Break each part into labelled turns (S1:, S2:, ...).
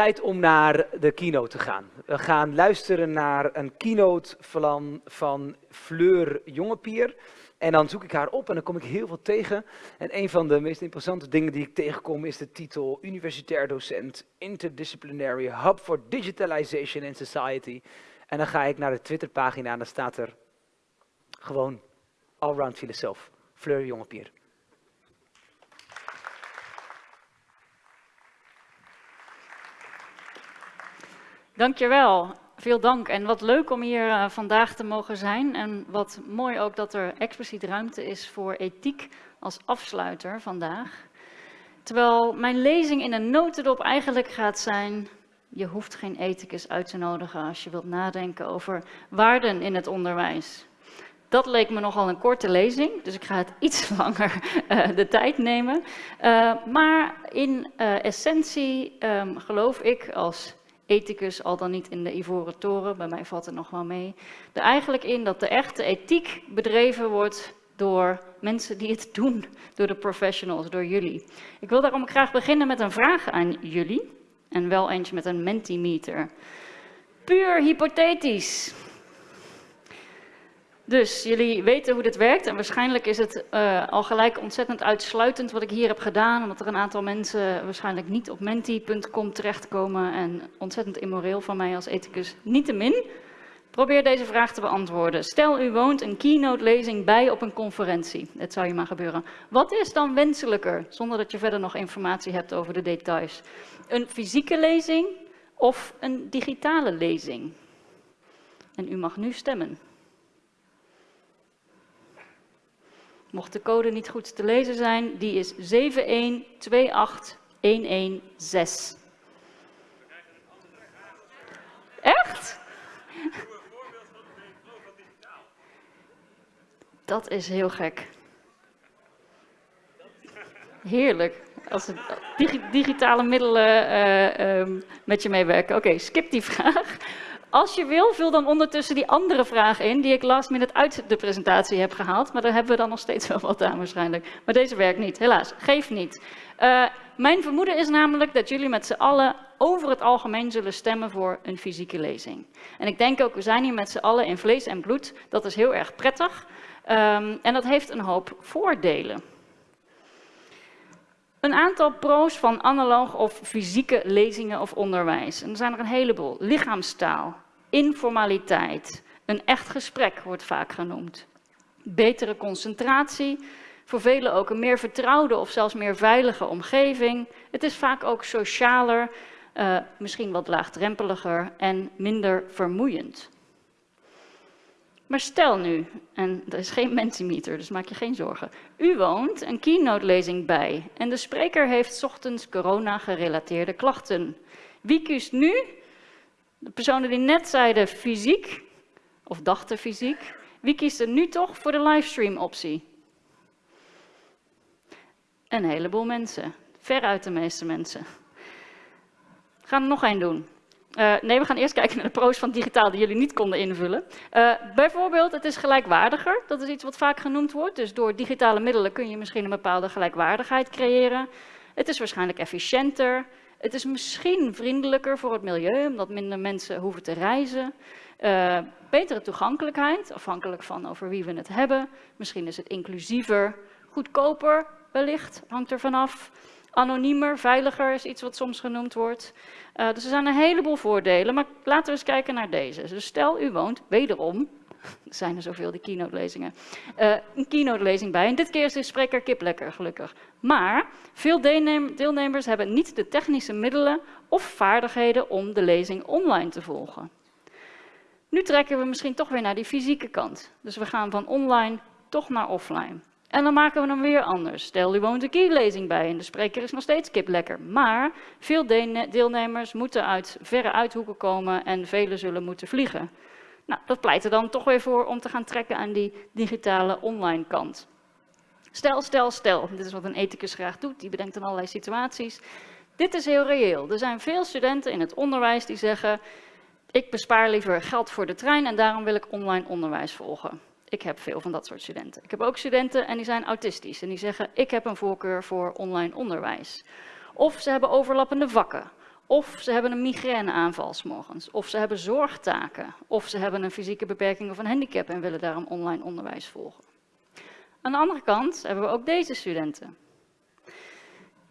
S1: tijd om naar de keynote te gaan. We gaan luisteren naar een keynote van, van Fleur Jongepier. En dan zoek ik haar op en dan kom ik heel veel tegen. En een van de meest interessante dingen die ik tegenkom is de titel Universitair docent Interdisciplinary Hub for Digitalization in Society. En dan ga ik naar de Twitterpagina en dan staat er gewoon allround filosoof, Fleur Jongepier.
S2: Dankjewel. Veel dank en wat leuk om hier uh, vandaag te mogen zijn. En wat mooi ook dat er expliciet ruimte is voor ethiek als afsluiter vandaag. Terwijl mijn lezing in een notendop eigenlijk gaat zijn... je hoeft geen ethicus uit te nodigen als je wilt nadenken over waarden in het onderwijs. Dat leek me nogal een korte lezing, dus ik ga het iets langer uh, de tijd nemen. Uh, maar in essentie um, geloof ik als ethicus, al dan niet in de ivoren toren, bij mij valt het nog wel mee, er eigenlijk in dat de echte ethiek bedreven wordt door mensen die het doen, door de professionals, door jullie. Ik wil daarom graag beginnen met een vraag aan jullie, en wel eentje met een mentimeter. Puur hypothetisch. Dus jullie weten hoe dit werkt en waarschijnlijk is het uh, al gelijk ontzettend uitsluitend wat ik hier heb gedaan, omdat er een aantal mensen waarschijnlijk niet op menti.com terechtkomen en ontzettend immoreel van mij als ethicus. Niettemin, probeer deze vraag te beantwoorden. Stel u woont een keynote-lezing bij op een conferentie. Het zou je maar gebeuren. Wat is dan wenselijker, zonder dat je verder nog informatie hebt over de details? Een fysieke lezing of een digitale lezing? En u mag nu stemmen. Mocht de code niet goed te lezen zijn, die is 7128116. Echt? Dat is heel gek. Heerlijk. Als digitale middelen uh, um, met je meewerken. Oké, skip die vraag. Als je wil, vul dan ondertussen die andere vraag in, die ik last minute uit de presentatie heb gehaald. Maar daar hebben we dan nog steeds wel wat aan waarschijnlijk. Maar deze werkt niet, helaas. Geef niet. Uh, mijn vermoeden is namelijk dat jullie met z'n allen over het algemeen zullen stemmen voor een fysieke lezing. En ik denk ook, we zijn hier met z'n allen in vlees en bloed. Dat is heel erg prettig. Um, en dat heeft een hoop voordelen. Een aantal pro's van analoog of fysieke lezingen of onderwijs. En er zijn er een heleboel. Lichaamstaal, informaliteit, een echt gesprek wordt vaak genoemd. Betere concentratie, voor velen ook een meer vertrouwde of zelfs meer veilige omgeving. Het is vaak ook socialer, uh, misschien wat laagdrempeliger en minder vermoeiend. Maar stel nu, en er is geen mentimeter, dus maak je geen zorgen. U woont een keynote-lezing bij en de spreker heeft ochtends corona-gerelateerde klachten. Wie kiest nu? De personen die net zeiden fysiek, of dachten fysiek. Wie kiest er nu toch voor de livestream-optie? Een heleboel mensen. Veruit de meeste mensen. Gaan er nog één doen. Uh, nee, we gaan eerst kijken naar de pro's van digitaal die jullie niet konden invullen. Uh, bijvoorbeeld, het is gelijkwaardiger. Dat is iets wat vaak genoemd wordt. Dus door digitale middelen kun je misschien een bepaalde gelijkwaardigheid creëren. Het is waarschijnlijk efficiënter. Het is misschien vriendelijker voor het milieu, omdat minder mensen hoeven te reizen. Uh, betere toegankelijkheid, afhankelijk van over wie we het hebben. Misschien is het inclusiever, goedkoper wellicht, hangt er vanaf. Anoniemer, veiliger is iets wat soms genoemd wordt. Uh, dus er zijn een heleboel voordelen, maar laten we eens kijken naar deze. Dus stel u woont, wederom, er zijn er zoveel, die keynote-lezingen, uh, een keynote-lezing bij. En dit keer is de spreker kip lekker, gelukkig. Maar veel deelnemers hebben niet de technische middelen of vaardigheden om de lezing online te volgen. Nu trekken we misschien toch weer naar die fysieke kant. Dus we gaan van online toch naar offline. En dan maken we hem weer anders. Stel, u woont een keylezing bij en de spreker is nog steeds kip lekker. Maar veel deelnemers moeten uit verre uithoeken komen en velen zullen moeten vliegen. Nou, dat pleit er dan toch weer voor om te gaan trekken aan die digitale online kant. Stel, stel, stel. Dit is wat een ethicus graag doet. Die bedenkt dan allerlei situaties. Dit is heel reëel. Er zijn veel studenten in het onderwijs die zeggen... ik bespaar liever geld voor de trein en daarom wil ik online onderwijs volgen. Ik heb veel van dat soort studenten. Ik heb ook studenten en die zijn autistisch en die zeggen ik heb een voorkeur voor online onderwijs. Of ze hebben overlappende vakken. Of ze hebben een migraineaanval morgens. Of ze hebben zorgtaken. Of ze hebben een fysieke beperking of een handicap en willen daarom online onderwijs volgen. Aan de andere kant hebben we ook deze studenten.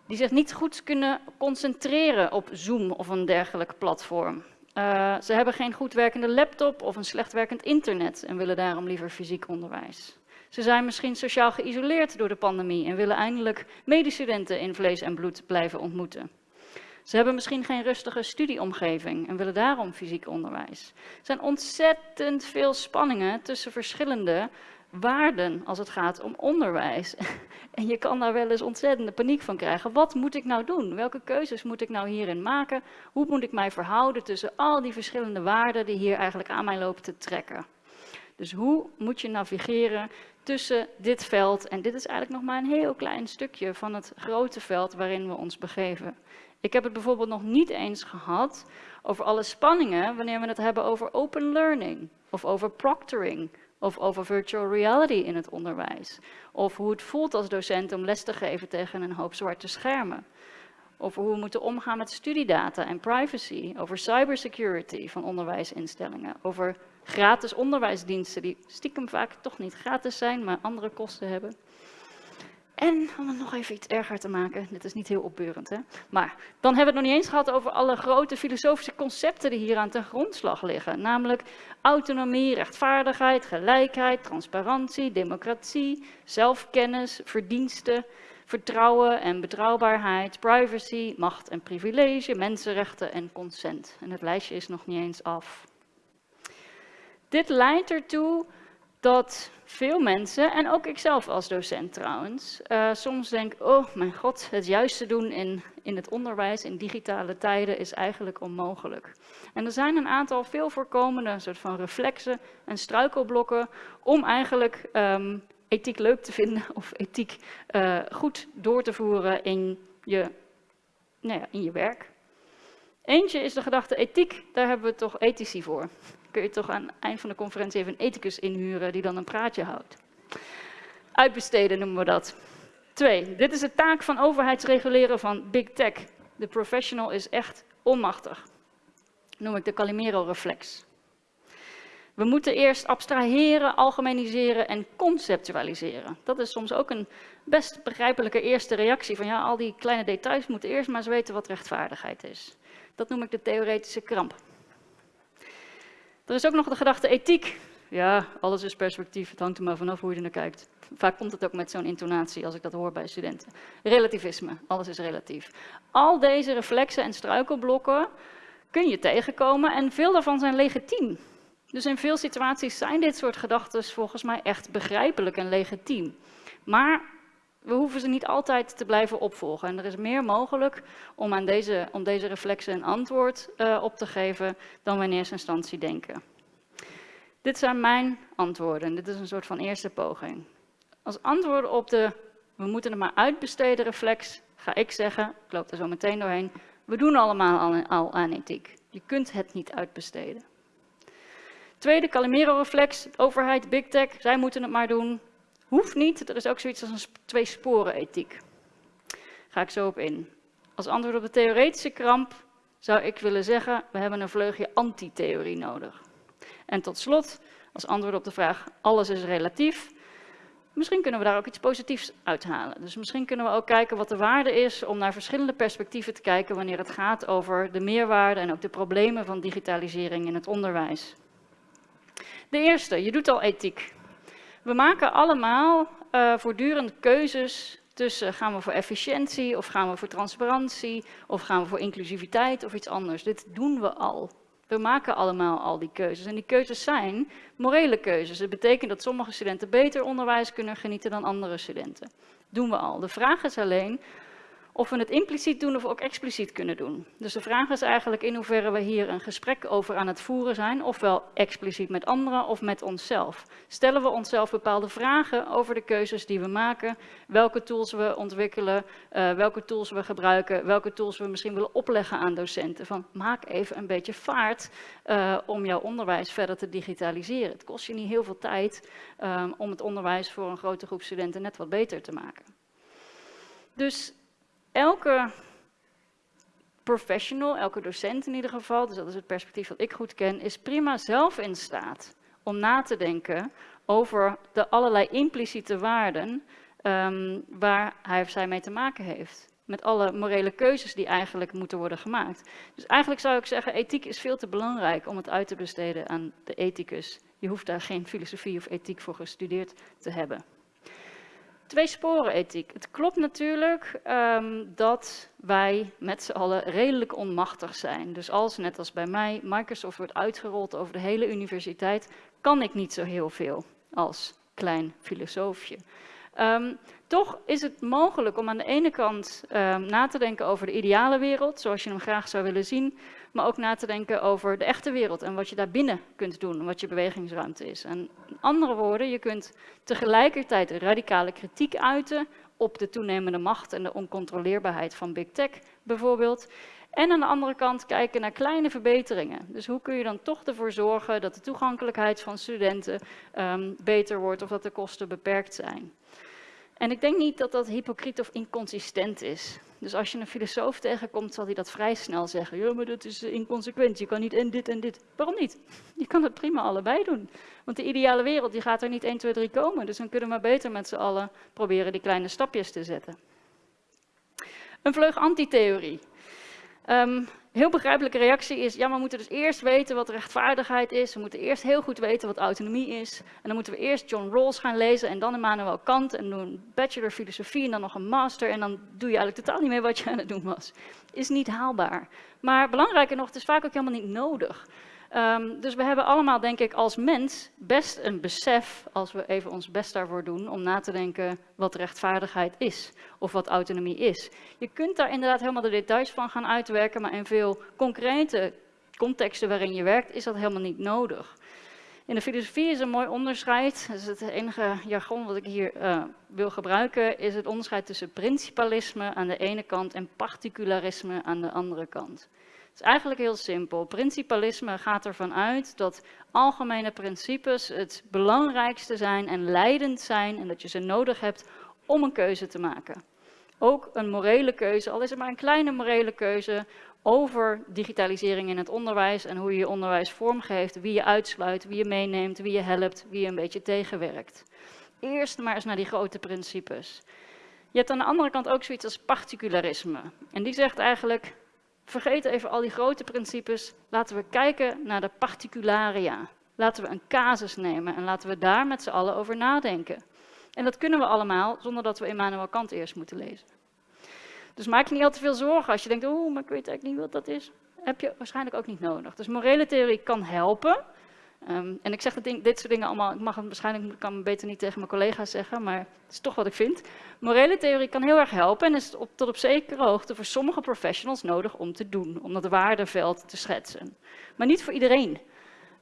S2: Die zich niet goed kunnen concentreren op Zoom of een dergelijk platform. Uh, ze hebben geen goed werkende laptop of een slecht werkend internet en willen daarom liever fysiek onderwijs. Ze zijn misschien sociaal geïsoleerd door de pandemie en willen eindelijk medestudenten in vlees en bloed blijven ontmoeten. Ze hebben misschien geen rustige studieomgeving en willen daarom fysiek onderwijs. Er zijn ontzettend veel spanningen tussen verschillende waarden als het gaat om onderwijs. En je kan daar wel eens ontzettende paniek van krijgen. Wat moet ik nou doen? Welke keuzes moet ik nou hierin maken? Hoe moet ik mij verhouden tussen al die verschillende waarden die hier eigenlijk aan mij lopen te trekken? Dus hoe moet je navigeren tussen dit veld? En dit is eigenlijk nog maar een heel klein stukje van het grote veld waarin we ons begeven. Ik heb het bijvoorbeeld nog niet eens gehad over alle spanningen wanneer we het hebben over open learning of over proctoring of over virtual reality in het onderwijs. Of hoe het voelt als docent om les te geven tegen een hoop zwarte schermen. Over hoe we moeten omgaan met studiedata en privacy. Over cybersecurity van onderwijsinstellingen. Over gratis onderwijsdiensten die stiekem vaak toch niet gratis zijn, maar andere kosten hebben. En om het nog even iets erger te maken, dit is niet heel opbeurend, hè? maar dan hebben we het nog niet eens gehad over alle grote filosofische concepten die hier aan ten grondslag liggen. Namelijk autonomie, rechtvaardigheid, gelijkheid, transparantie, democratie, zelfkennis, verdiensten, vertrouwen en betrouwbaarheid, privacy, macht en privilege, mensenrechten en consent. En het lijstje is nog niet eens af. Dit leidt ertoe dat veel mensen, en ook ikzelf als docent trouwens, uh, soms denk, oh mijn god, het juiste doen in, in het onderwijs in digitale tijden is eigenlijk onmogelijk. En er zijn een aantal veel voorkomende soort van reflexen en struikelblokken om eigenlijk um, ethiek leuk te vinden of ethiek uh, goed door te voeren in je, nou ja, in je werk. Eentje is de gedachte ethiek, daar hebben we toch ethici voor kun je toch aan het eind van de conferentie even een ethicus inhuren die dan een praatje houdt. Uitbesteden noemen we dat. Twee, dit is de taak van overheidsreguleren van big tech. De professional is echt onmachtig. noem ik de Calimero-reflex. We moeten eerst abstraheren, algemeniseren en conceptualiseren. Dat is soms ook een best begrijpelijke eerste reactie van ja, al die kleine details moeten eerst maar eens weten wat rechtvaardigheid is. Dat noem ik de theoretische kramp. Er is ook nog de gedachte ethiek. Ja, alles is perspectief, het hangt er maar vanaf hoe je er naar kijkt. Vaak komt het ook met zo'n intonatie als ik dat hoor bij studenten. Relativisme, alles is relatief. Al deze reflexen en struikelblokken kun je tegenkomen en veel daarvan zijn legitiem. Dus in veel situaties zijn dit soort gedachten volgens mij echt begrijpelijk en legitiem. Maar we hoeven ze niet altijd te blijven opvolgen. En er is meer mogelijk om, aan deze, om deze reflexen een antwoord uh, op te geven dan we in eerste instantie denken. Dit zijn mijn antwoorden. Dit is een soort van eerste poging. Als antwoord op de we moeten het maar uitbesteden reflex, ga ik zeggen, ik loop er zo meteen doorheen, we doen allemaal al, al aan ethiek. Je kunt het niet uitbesteden. Tweede, Calimero-reflex, overheid, big tech, zij moeten het maar doen. Hoeft niet, er is ook zoiets als een twee sporen ethiek. Ga ik zo op in. Als antwoord op de theoretische kramp zou ik willen zeggen, we hebben een vleugje antitheorie nodig. En tot slot, als antwoord op de vraag, alles is relatief, misschien kunnen we daar ook iets positiefs uithalen. Dus misschien kunnen we ook kijken wat de waarde is om naar verschillende perspectieven te kijken wanneer het gaat over de meerwaarde en ook de problemen van digitalisering in het onderwijs. De eerste, je doet al ethiek. We maken allemaal uh, voortdurend keuzes tussen gaan we voor efficiëntie of gaan we voor transparantie of gaan we voor inclusiviteit of iets anders. Dit doen we al. We maken allemaal al die keuzes. En die keuzes zijn morele keuzes. Dat betekent dat sommige studenten beter onderwijs kunnen genieten dan andere studenten. Doen we al. De vraag is alleen of we het impliciet doen of ook expliciet kunnen doen. Dus de vraag is eigenlijk in hoeverre we hier een gesprek over aan het voeren zijn, ofwel expliciet met anderen of met onszelf. Stellen we onszelf bepaalde vragen over de keuzes die we maken, welke tools we ontwikkelen, uh, welke tools we gebruiken, welke tools we misschien willen opleggen aan docenten. Van maak even een beetje vaart uh, om jouw onderwijs verder te digitaliseren. Het kost je niet heel veel tijd um, om het onderwijs voor een grote groep studenten net wat beter te maken. Dus elke professional, elke docent in ieder geval, dus dat is het perspectief dat ik goed ken, is prima zelf in staat om na te denken over de allerlei impliciete waarden um, waar hij of zij mee te maken heeft. Met alle morele keuzes die eigenlijk moeten worden gemaakt. Dus eigenlijk zou ik zeggen, ethiek is veel te belangrijk om het uit te besteden aan de ethicus. Je hoeft daar geen filosofie of ethiek voor gestudeerd te hebben. Twee sporen ethiek. Het klopt natuurlijk um, dat wij met z'n allen redelijk onmachtig zijn. Dus als, net als bij mij, Microsoft wordt uitgerold over de hele universiteit, kan ik niet zo heel veel als klein filosoofje. Um, toch is het mogelijk om aan de ene kant um, na te denken over de ideale wereld, zoals je hem graag zou willen zien, maar ook na te denken over de echte wereld en wat je daar binnen kunt doen, wat je bewegingsruimte is. En in andere woorden, je kunt tegelijkertijd radicale kritiek uiten op de toenemende macht en de oncontroleerbaarheid van big tech bijvoorbeeld. En aan de andere kant kijken naar kleine verbeteringen. Dus hoe kun je dan toch ervoor zorgen dat de toegankelijkheid van studenten um, beter wordt of dat de kosten beperkt zijn. En ik denk niet dat dat hypocriet of inconsistent is. Dus als je een filosoof tegenkomt, zal hij dat vrij snel zeggen. Ja, maar dat is eh, inconsequent. Je kan niet en dit en dit. Waarom niet? Je kan het prima allebei doen. Want de ideale wereld die gaat er niet 1, 2, 3 komen. Dus dan kunnen we maar beter met z'n allen proberen die kleine stapjes te zetten. Een vleug antitheorie. Um, heel begrijpelijke reactie is, ja, we moeten dus eerst weten wat rechtvaardigheid is. We moeten eerst heel goed weten wat autonomie is. En dan moeten we eerst John Rawls gaan lezen en dan Immanuel Kant en doen een bachelor filosofie en dan nog een master. En dan doe je eigenlijk totaal niet meer wat je aan het doen was. Is niet haalbaar. Maar belangrijker nog, het is vaak ook helemaal niet nodig. Um, dus we hebben allemaal, denk ik, als mens best een besef, als we even ons best daarvoor doen, om na te denken wat rechtvaardigheid is of wat autonomie is. Je kunt daar inderdaad helemaal de details van gaan uitwerken, maar in veel concrete contexten waarin je werkt, is dat helemaal niet nodig. In de filosofie is een mooi onderscheid, is het enige jargon wat ik hier uh, wil gebruiken, is het onderscheid tussen principalisme aan de ene kant en particularisme aan de andere kant is eigenlijk heel simpel. Principalisme gaat ervan uit dat algemene principes het belangrijkste zijn en leidend zijn en dat je ze nodig hebt om een keuze te maken. Ook een morele keuze, al is het maar een kleine morele keuze over digitalisering in het onderwijs en hoe je je onderwijs vormgeeft, wie je uitsluit, wie je meeneemt, wie je helpt, wie je een beetje tegenwerkt. Eerst maar eens naar die grote principes. Je hebt aan de andere kant ook zoiets als particularisme. En die zegt eigenlijk, vergeet even al die grote principes. Laten we kijken naar de particularia. Laten we een casus nemen en laten we daar met z'n allen over nadenken. En dat kunnen we allemaal zonder dat we Immanuel Kant eerst moeten lezen. Dus maak je niet al te veel zorgen als je denkt, oeh, maar ik weet eigenlijk niet wat dat is. Heb je waarschijnlijk ook niet nodig. Dus morele theorie kan helpen, Um, en ik zeg ding, dit soort dingen allemaal, ik mag het waarschijnlijk kan beter niet tegen mijn collega's zeggen, maar het is toch wat ik vind. Morele theorie kan heel erg helpen en is op, tot op zekere hoogte voor sommige professionals nodig om te doen, om dat waardeveld te schetsen. Maar niet voor iedereen.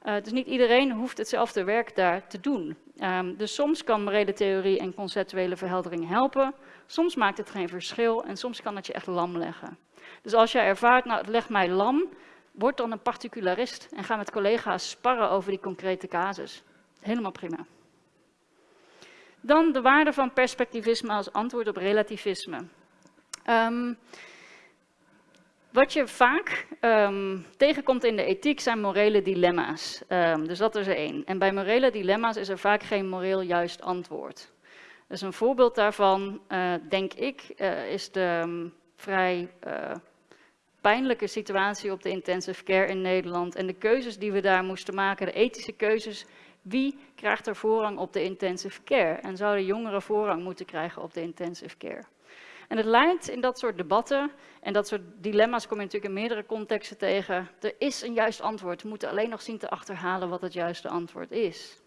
S2: Uh, dus niet iedereen hoeft hetzelfde werk daar te doen. Um, dus soms kan morele theorie en conceptuele verheldering helpen, soms maakt het geen verschil en soms kan het je echt lam leggen. Dus als jij ervaart, nou het legt mij lam, word dan een particularist en ga met collega's sparren over die concrete casus. Helemaal prima. Dan de waarde van perspectivisme als antwoord op relativisme. Um, wat je vaak um, tegenkomt in de ethiek zijn morele dilemma's. Um, dus dat is er één. En bij morele dilemma's is er vaak geen moreel juist antwoord. Dus een voorbeeld daarvan, uh, denk ik, uh, is de vrij uh, pijnlijke situatie op de intensive care in Nederland en de keuzes die we daar moesten maken, de ethische keuzes, wie krijgt er voorrang op de intensive care? En zouden jongeren voorrang moeten krijgen op de intensive care? En het lijkt in dat soort debatten en dat soort dilemma's kom je natuurlijk in meerdere contexten tegen. Er is een juist antwoord, we moeten alleen nog zien te achterhalen wat het juiste antwoord is.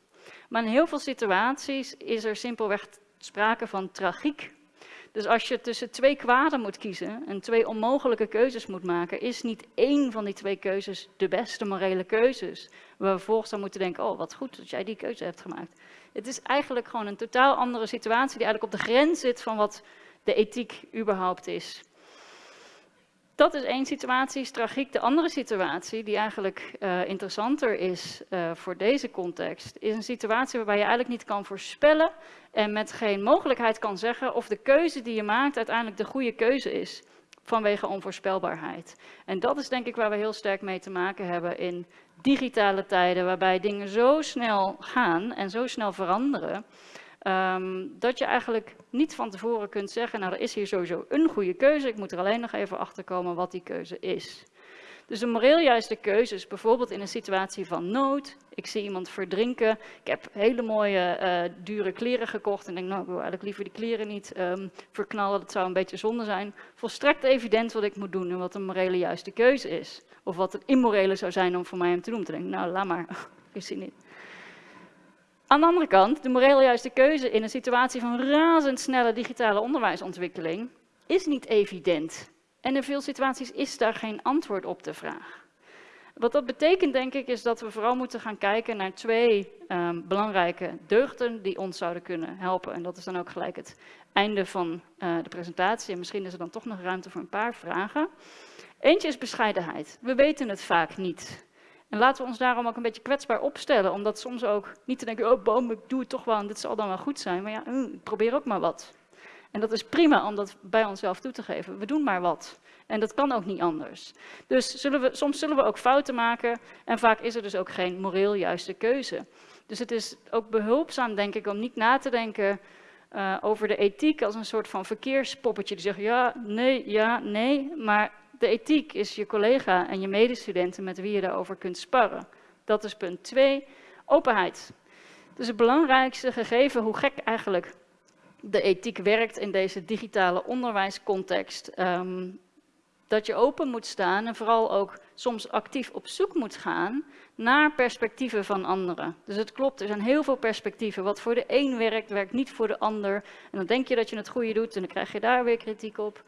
S2: Maar in heel veel situaties is er simpelweg sprake van tragiek dus als je tussen twee kwaden moet kiezen en twee onmogelijke keuzes moet maken, is niet één van die twee keuzes de beste morele keuzes. Waar we vervolgens dan moeten denken, oh wat goed dat jij die keuze hebt gemaakt. Het is eigenlijk gewoon een totaal andere situatie die eigenlijk op de grens zit van wat de ethiek überhaupt is. Dat is één situatie, is tragiek. De andere situatie, die eigenlijk uh, interessanter is uh, voor deze context, is een situatie waarbij je eigenlijk niet kan voorspellen en met geen mogelijkheid kan zeggen of de keuze die je maakt uiteindelijk de goede keuze is. vanwege onvoorspelbaarheid. En dat is denk ik waar we heel sterk mee te maken hebben in digitale tijden, waarbij dingen zo snel gaan en zo snel veranderen, ehm, dat je eigenlijk niet van tevoren kunt zeggen, nou er is hier sowieso een goede keuze, ik moet er alleen nog even achter komen wat die keuze is. Dus de moreel juiste keuze is bijvoorbeeld in een situatie van nood. Ik zie iemand verdrinken. Ik heb hele mooie, uh, dure kleren gekocht. En denk, nou, ik wil eigenlijk liever die kleren niet um, verknallen. Dat zou een beetje zonde zijn. Volstrekt evident wat ik moet doen en wat een morele juiste keuze is. Of wat het immorele zou zijn om voor mij hem te doen. Te denken, nou, laat maar. Ik zie niet. Aan de andere kant, de moreel juiste keuze in een situatie van razendsnelle digitale onderwijsontwikkeling is niet evident. En in veel situaties is daar geen antwoord op de vraag. Wat dat betekent, denk ik, is dat we vooral moeten gaan kijken naar twee um, belangrijke deugden die ons zouden kunnen helpen. En dat is dan ook gelijk het einde van uh, de presentatie. En misschien is er dan toch nog ruimte voor een paar vragen. Eentje is bescheidenheid. We weten het vaak niet. En laten we ons daarom ook een beetje kwetsbaar opstellen. Omdat soms ook niet te denken, oh boom, ik doe het toch wel en dit zal dan wel goed zijn. Maar ja, mm, probeer ook maar wat. En dat is prima om dat bij onszelf toe te geven. We doen maar wat. En dat kan ook niet anders. Dus zullen we, soms zullen we ook fouten maken. En vaak is er dus ook geen moreel juiste keuze. Dus het is ook behulpzaam, denk ik, om niet na te denken uh, over de ethiek als een soort van verkeerspoppetje. Die zegt ja, nee, ja, nee. Maar de ethiek is je collega en je medestudenten met wie je daarover kunt sparren. Dat is punt twee. Openheid. Dus het belangrijkste gegeven, hoe gek eigenlijk de ethiek werkt in deze digitale onderwijscontext. Um, dat je open moet staan en vooral ook soms actief op zoek moet gaan naar perspectieven van anderen. Dus het klopt, er zijn heel veel perspectieven. Wat voor de een werkt, werkt niet voor de ander. En dan denk je dat je het goede doet en dan krijg je daar weer kritiek op.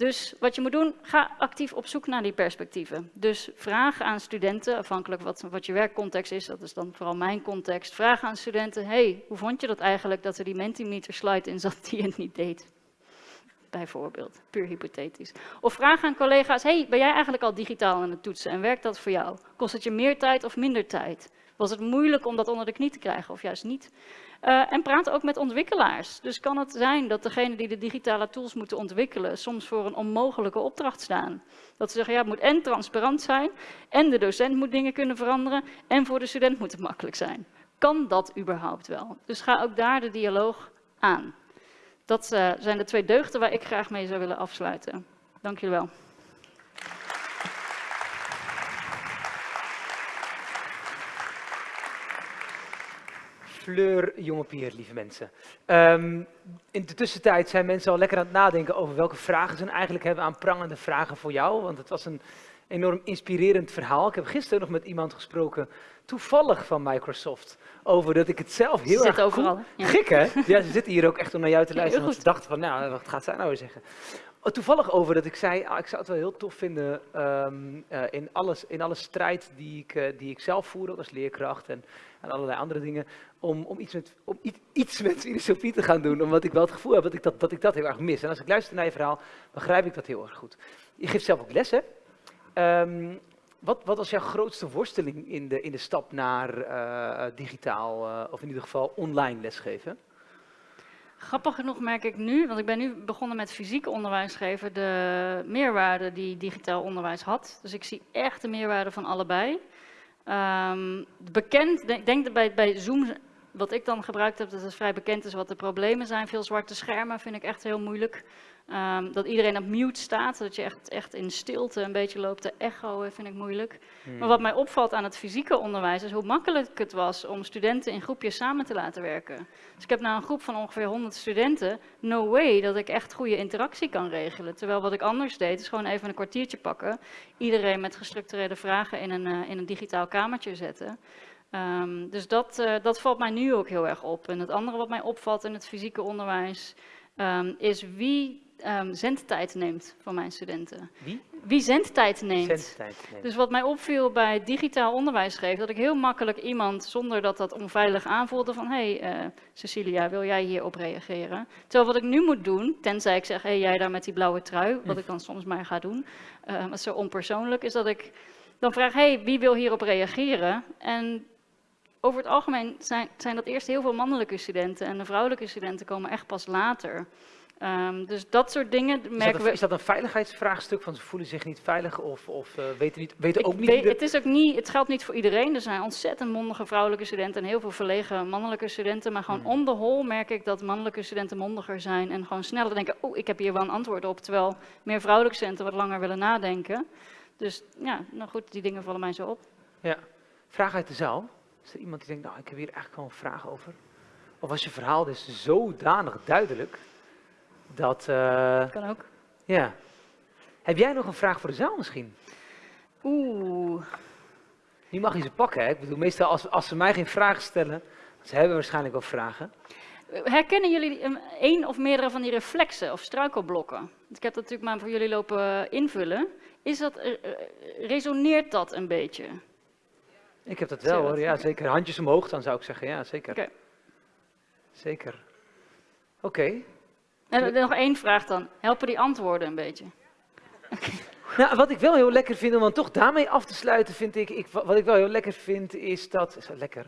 S2: Dus wat je moet doen, ga actief op zoek naar die perspectieven. Dus vraag aan studenten, afhankelijk wat, wat je werkcontext is, dat is dan vooral mijn context. Vraag aan studenten, hey, hoe vond je dat eigenlijk dat er die Mentimeter slide in zat die het niet deed? Bijvoorbeeld, puur hypothetisch. Of vraag aan collega's, hey, ben jij eigenlijk al digitaal aan het toetsen en werkt dat voor jou? Kost het je meer tijd of minder tijd? Was het moeilijk om dat onder de knie te krijgen of juist niet? Uh, en praat ook met ontwikkelaars. Dus kan het zijn dat degenen die de digitale tools moeten ontwikkelen soms voor een onmogelijke opdracht staan. Dat ze zeggen, ja, het moet en transparant zijn, en de docent moet dingen kunnen veranderen, en voor de student moet het makkelijk zijn. Kan dat überhaupt wel? Dus ga ook daar de dialoog aan. Dat uh, zijn de twee deugden waar ik graag mee zou willen afsluiten. Dank jullie wel.
S1: Fleur Jongepier, lieve mensen. Um, in de tussentijd zijn mensen al lekker aan het nadenken over welke vragen ze eigenlijk hebben aan prangende vragen voor jou. Want het was een enorm inspirerend verhaal. Ik heb gisteren nog met iemand gesproken, toevallig van Microsoft, over dat ik het zelf heel
S2: ze
S1: erg
S2: overal.
S1: Ja. Gek hè? Ja, ze zitten hier ook echt om naar jou te luisteren, want ze dachten van, nou, wat gaat zij nou weer zeggen? Oh, toevallig over dat ik zei, ah, ik zou het wel heel tof vinden um, uh, in, alles, in alle strijd die ik, uh, die ik zelf voer, als leerkracht en, en allerlei andere dingen, om, om, iets, met, om iets, iets met filosofie te gaan doen, omdat ik wel het gevoel heb dat ik dat, dat ik dat heel erg mis. En als ik luister naar je verhaal, begrijp ik dat heel erg goed. Je geeft zelf ook les, hè? Um, wat, wat, was jouw grootste worsteling in de, in de stap naar uh, digitaal, of in ieder geval online lesgeven?
S2: Grappig genoeg merk ik nu, want ik ben nu begonnen met fysiek onderwijs geven, de meerwaarde die digitaal onderwijs had. Dus ik zie echt de meerwaarde van allebei. Um, bekend, denk, denk bij, bij Zoom, wat ik dan gebruikt heb, dat het vrij bekend is wat de problemen zijn. Veel zwarte schermen vind ik echt heel moeilijk. Um, dat iedereen op mute staat, dat je echt, echt in stilte een beetje loopt te echoen, vind ik moeilijk. Hmm. Maar wat mij opvalt aan het fysieke onderwijs is hoe makkelijk het was om studenten in groepjes samen te laten werken. Dus ik heb nou een groep van ongeveer 100 studenten, no way dat ik echt goede interactie kan regelen. Terwijl wat ik anders deed is gewoon even een kwartiertje pakken, iedereen met gestructureerde vragen in een, uh, in een digitaal kamertje zetten. Um, dus dat, uh, dat valt mij nu ook heel erg op. En het andere wat mij opvalt in het fysieke onderwijs um, is wie um, zendtijd neemt van mijn studenten.
S1: Wie?
S2: Wie zendtijd neemt.
S1: Zendtijd neemt.
S2: Dus wat mij opviel bij digitaal onderwijs geven, dat ik heel makkelijk iemand, zonder dat dat onveilig aanvoelde, van hé hey, uh, Cecilia, wil jij hierop reageren? Terwijl wat ik nu moet doen, tenzij ik zeg, hé hey, jij daar met die blauwe trui, wat ik dan soms maar ga doen, uh, wat zo onpersoonlijk, is dat ik dan vraag, hé, hey, wie wil hierop reageren? En over het algemeen zijn, zijn dat eerst heel veel mannelijke studenten en de vrouwelijke studenten komen echt pas later. Ehm, dus dat soort dingen
S1: Is dat,
S2: merken
S1: een,
S2: we.
S1: is dat een veiligheidsvraagstuk? Van ze voelen zich niet veilig of, of eh, weten, niet, weten ook niet
S2: weet-
S1: de-
S2: het, is ook niet, het geldt niet voor iedereen. Er zijn ontzettend mondige vrouwelijke studenten en heel veel verlegen mannelijke studenten. Maar gewoon on the whole merk ik dat mannelijke studenten mondiger zijn en gewoon sneller denken: oh, ik heb hier wel een antwoord op. Terwijl meer vrouwelijke studenten wat langer willen nadenken. Dus ja, nou goed, die dingen vallen mij zo op.
S1: Ja. Vraag uit de zaal. Is er iemand die denkt, nou, ik heb hier eigenlijk wel een vraag over? Of was je verhaal dus zodanig duidelijk dat, eh,
S2: Kan ook.
S1: ja. Heb jij nog een vraag voor de zaal misschien?
S2: Oeh,
S1: Die mag je ze pakken, hè? Ik bedoel, meestal als, als ze mij geen vragen stellen, ze hebben waarschijnlijk wel vragen.
S2: herkennen jullie een, één of meerdere van die reflexen of struikelblokken? Ik heb dat natuurlijk maar voor jullie lopen invullen. Is dat, eh, eh, resoneert dat een beetje?
S1: Ik heb dat wel
S2: dat?
S1: hoor, ja zeker. Handjes omhoog dan zou ik zeggen, ja zeker.
S2: Oké.
S1: Zeker. Oké.
S2: En nog één vraag dan. Helpen die antwoorden een beetje?
S1: Nou, wat ik wel heel lekker vind om dan toch daarmee af te sluiten, vind ik, ik wat ik wel heel lekker vind, is dat, is dat lekker,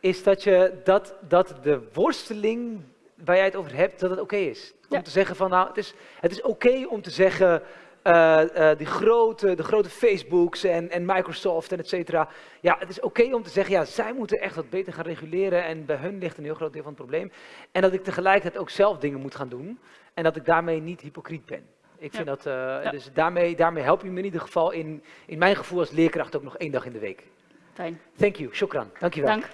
S1: is dat je, dat, dat de worsteling waar jij het over hebt, dat het oké is. Om
S2: Ja.
S1: te zeggen van, nou, het is, het is oké om te zeggen, eh, eh, die grote, de grote Facebooks en, en Microsoft en et cetera. Ja, het is oké om te zeggen, ja, zij moeten echt wat beter gaan reguleren en bij hun ligt een heel groot deel van het probleem. En dat ik tegelijkertijd ook zelf dingen moet gaan doen en dat ik daarmee niet hypocriet ben. Ik vind dat, eh, dus daarmee, daarmee help je me in ieder geval in, in mijn gevoel als leerkracht ook nog één dag in de week.
S2: Fijn,
S1: Thank you, shukran, dankjewel.
S2: dank.